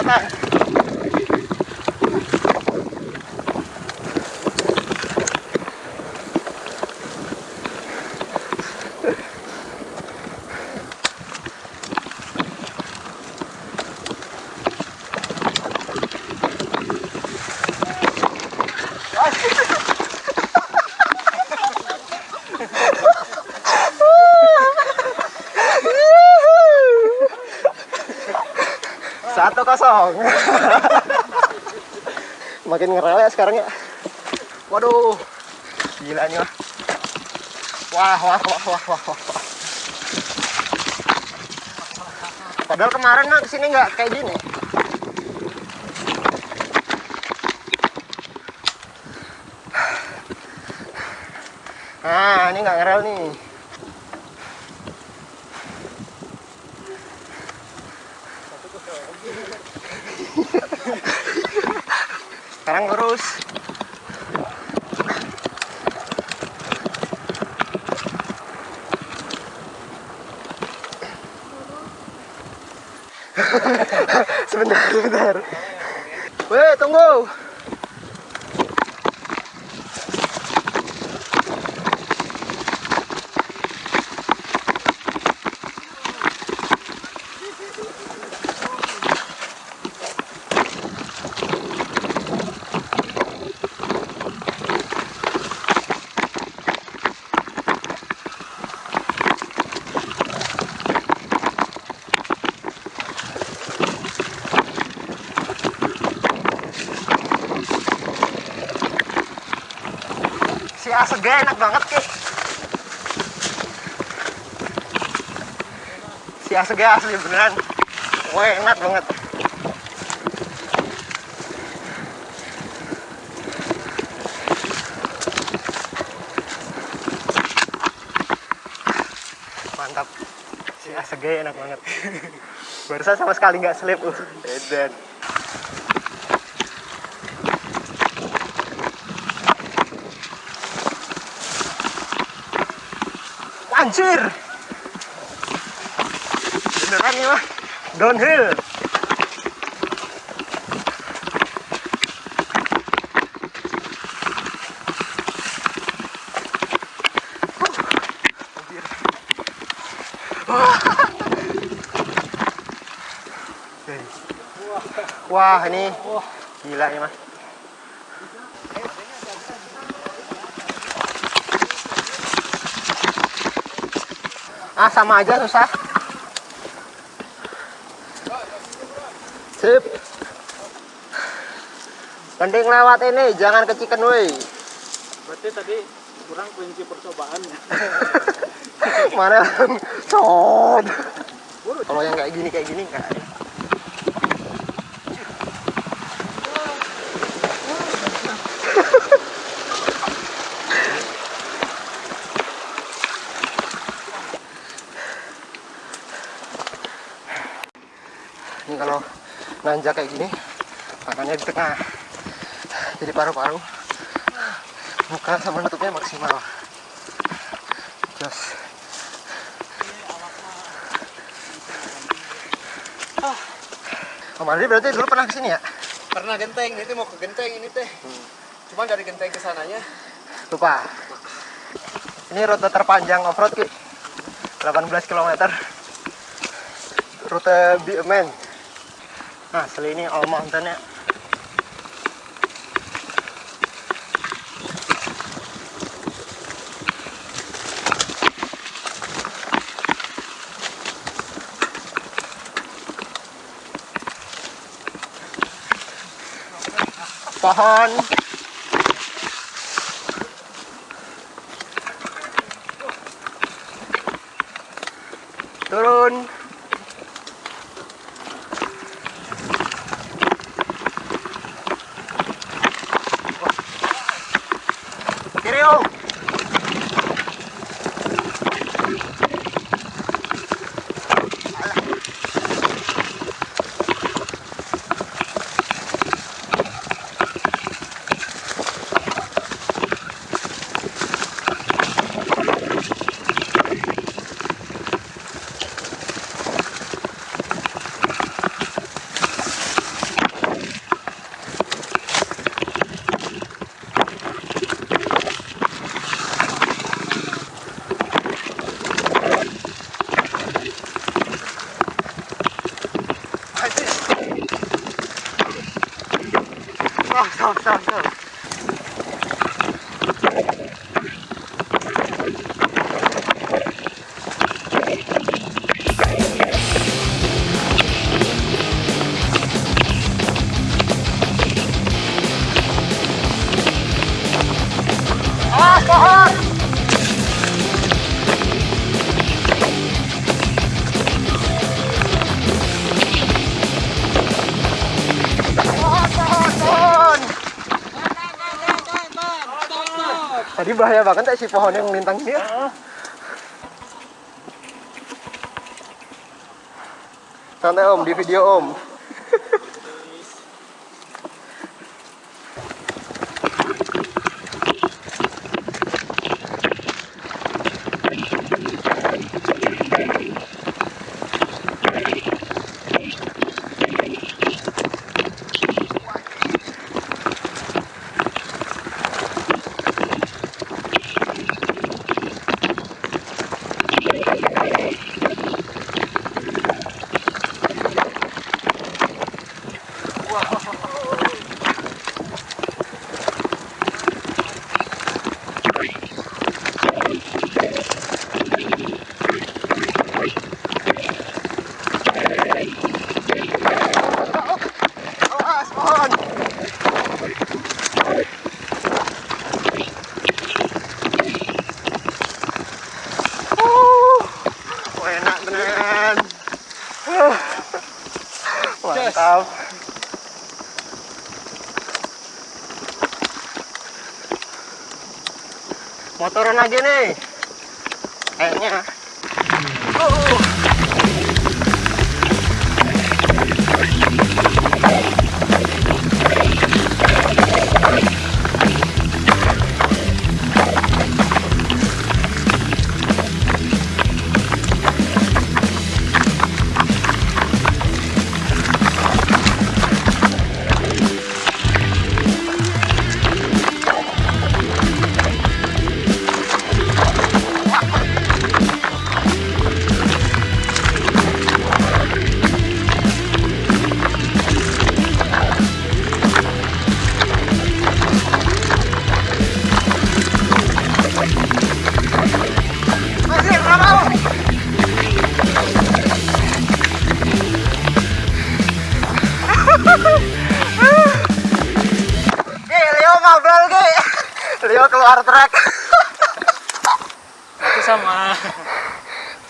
kéo tay Thank you. Satu kosong. Makin ngerel ya sekarang ya. Waduh, gila nih wah, wah, wah, wah, wah. wah. Padahal kemarin mah ke sini nggak kayak gini. Nah, ini nggak ngerel nih. Sekarang lurus. sebentar, sebentar. Weh, tunggu. Si Asega enak banget, Ki. Si Asega asli beneran. Wah, enak banget. Mantap. Si Asega enak banget. Barusan sama sekali nggak slip. Uh, edan. Anjir. Beneran mah. Downhill. Wah, ini gila ini mah. Ah, sama aja susah. Sip. Mending lewat ini, jangan ke Chicken Way. Berarti tadi kurang kunci percobaan ya. Mana? Cod. Kalau yang kayak gini kayak gini enggak. Ini kalau nanjak kayak gini, makannya di tengah. Jadi paru-paru buka sama nutupnya maksimal. Jos. Oh, Mandiri berarti dulu pernah ke sini ya? Karena genteng, itu mau ke genteng ini teh. Cuman dari genteng ke sananya Lupa. Ini rute terpanjang off-road, Ki. 18 km. Rute Biomen asli ini Allah ntar ya. Pohon. Tadi bahaya banget ya si pohon yang melintang ini. ya. Santai om, di video om. 我 操 Motoran aja nih. Kayaknya. Masih,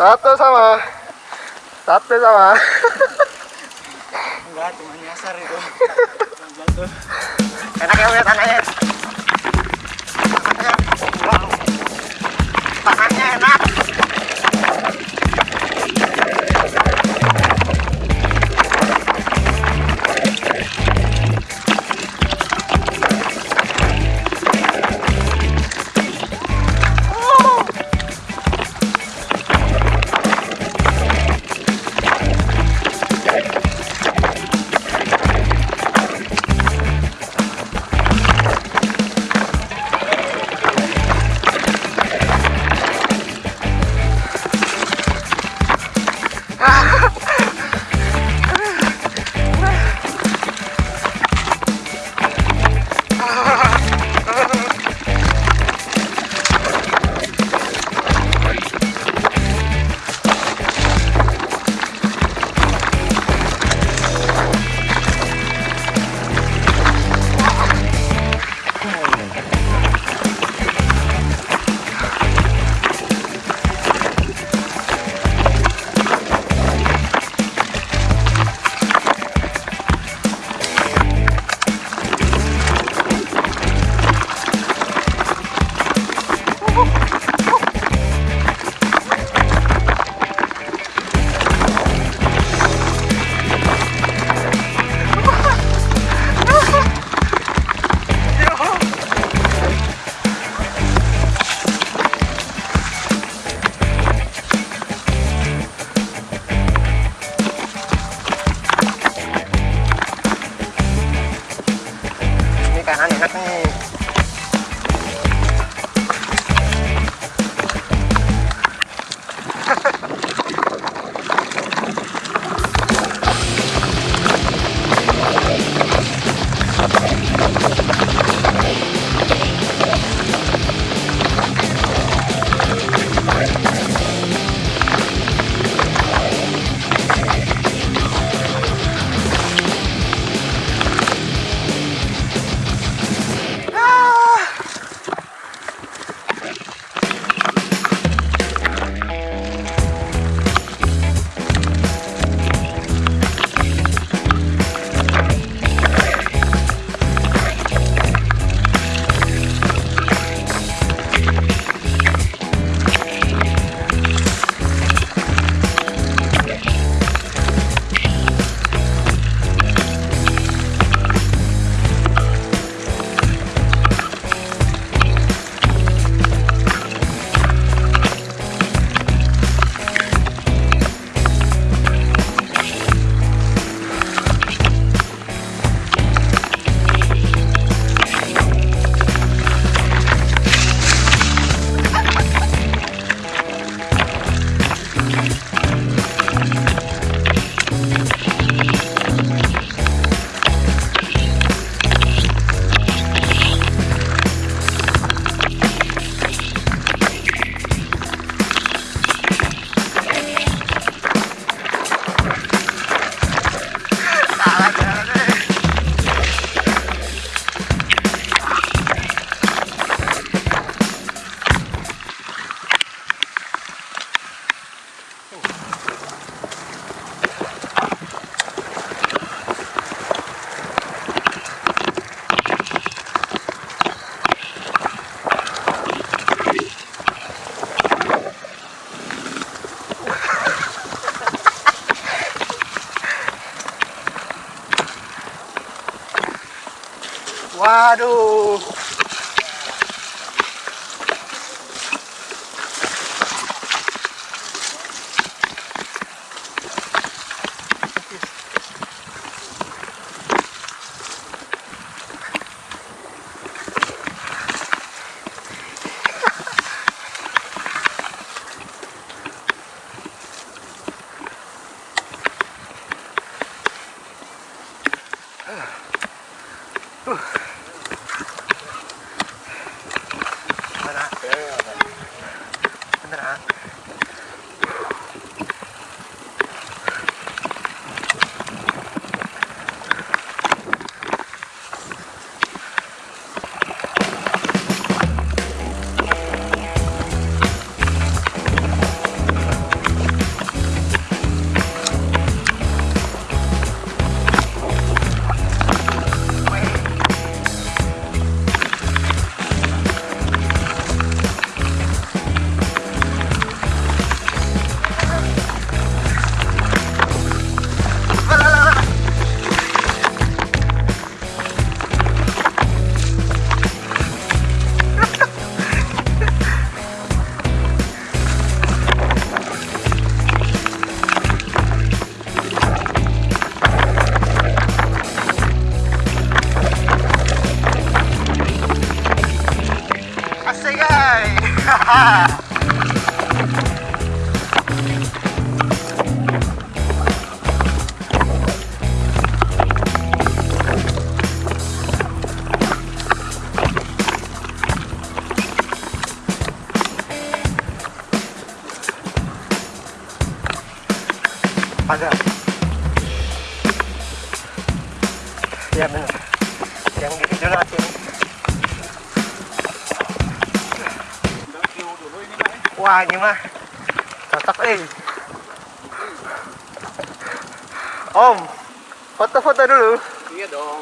Satu sama. Satu sama. Enggak, cuma nyasar itu. Enak ya lihat tanahnya. Wow. Tanahnya enak. Ha ha ha! Wah ini mah cocok eh. Om, foto-foto dulu. Iya dong.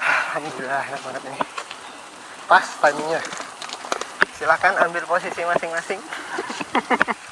Alhamdulillah enak banget ini. Pas timingnya. Silahkan ambil posisi masing-masing.